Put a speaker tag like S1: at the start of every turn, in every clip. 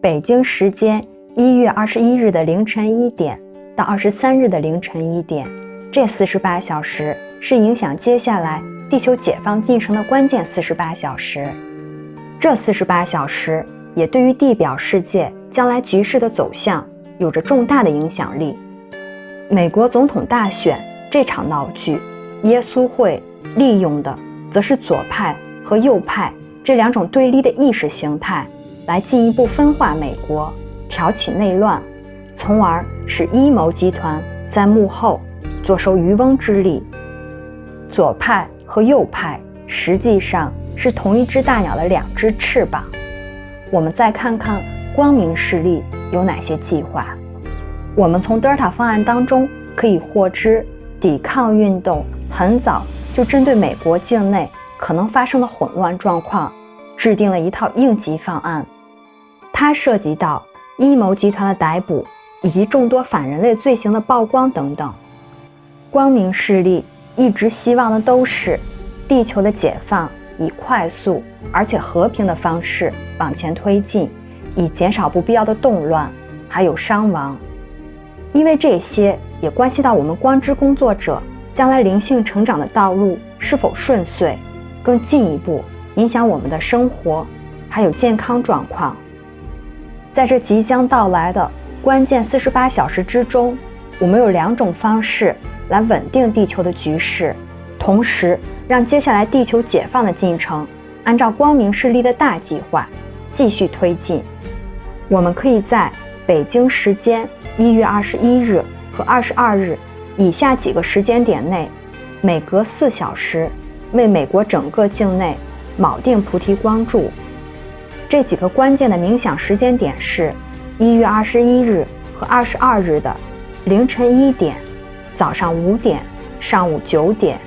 S1: 北京时间一月二十一日的凌晨一点到二十三日的凌晨一点，这四十八小时是影响接下来地球解放进程的关键四十八小时。这四十八小时也对于地表世界将来局势的走向有着重大的影响力。美国总统大选这场闹剧，耶稣会利用的则是左派和右派这两种对立的意识形态，来进一步分化美国，挑起内乱，从而使阴谋集团在幕后坐收渔翁之利。左派和右派实际上。是同一只大鸟的两只翅膀。我们再看看光明势力有哪些计划。我们从德尔塔方案当中可以获知，抵抗运动很早就针对美国境内可能发生的混乱状况，制定了一套应急方案。它涉及到阴谋集团的逮捕，以及众多反人类罪行的曝光等等。光明势力一直希望的都是地球的解放。以快速而且和平的方式往前推进，以减少不必要的动乱还有伤亡，因为这些也关系到我们光之工作者将来灵性成长的道路是否顺遂，更进一步影响我们的生活还有健康状况。在这即将到来的关键四十八小时之中，我们有两种方式来稳定地球的局势，同时。让接下来地球解放的进程按照光明势力的大计划继续推进。我们可以在北京时间一月二十一日和二十二日以下几个时间点内，每隔四小时为美国整个境内铆定菩提光柱。这几个关键的冥想时间点是：一月二十一日和二十二日的凌晨一点、早上五点、上午九点。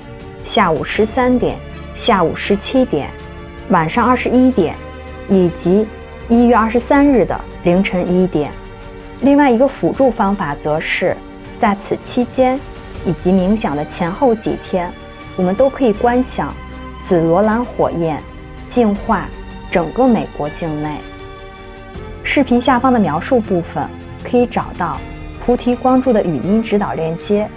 S1: 下午十三点、下午十七点、晚上二十一点，以及一月二十三日的凌晨一点。另外一个辅助方法则是，在此期间以及冥想的前后几天，我们都可以观想紫罗兰火焰净化整个美国境内。视频下方的描述部分可以找到菩提光柱的语音指导链接。